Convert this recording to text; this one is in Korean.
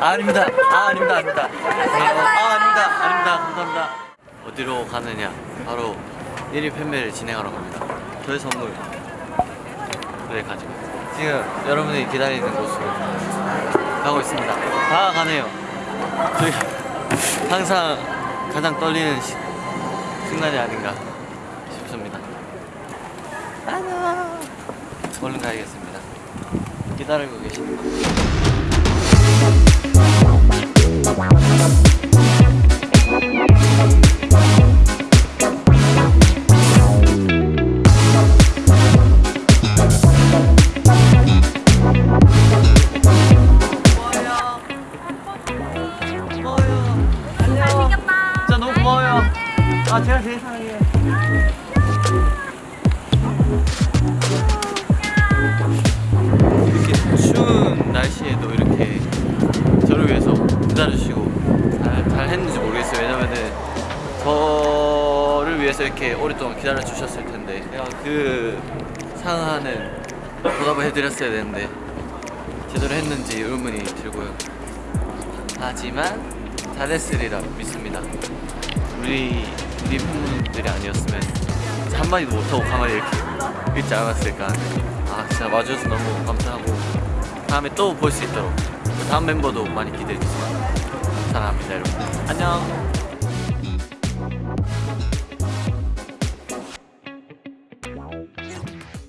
아, 아닙니다. 아, 아닙니다. 아 닙니다. 아, 아닙니다. 아닙니다. 감사합니다. 어디로 가느냐? 바로 1위 팬매를 진행하러 갑니다. 저의 선물. 을 가지고 지금 여러분이 기다리는 곳으로 가고 있습니다. 다가가네요. 저희 항상 가장 떨리는 시, 순간이 아닌가 싶습니다. 안녕. 얼른 가야겠습니다. 기다리고 계십니다. 아 제가 제일 사랑해요. 이렇게 추운 날씨에도 이렇게 저를 위해서 기다려주시고 잘, 잘 했는지 모르겠어요. 왜냐면은 저를 위해서 이렇게 오랫동안 기다려 주셨을 텐데 제가 그 상하는 보답을 해드렸어야 되는데 제대로 했는지 의문이 들고요. 하지만 잘했으리라 믿습니다. 우리 우리 팬분들이 아니었으면 한마디도 못하고 가만히 이렇게 있지 않았을까. 아 진짜 와주셔서 너무 감사하고 다음에 또 볼 수 있도록 다음 멤버도 많이 기대해 주세요. 사랑합니다 여러분. 안녕.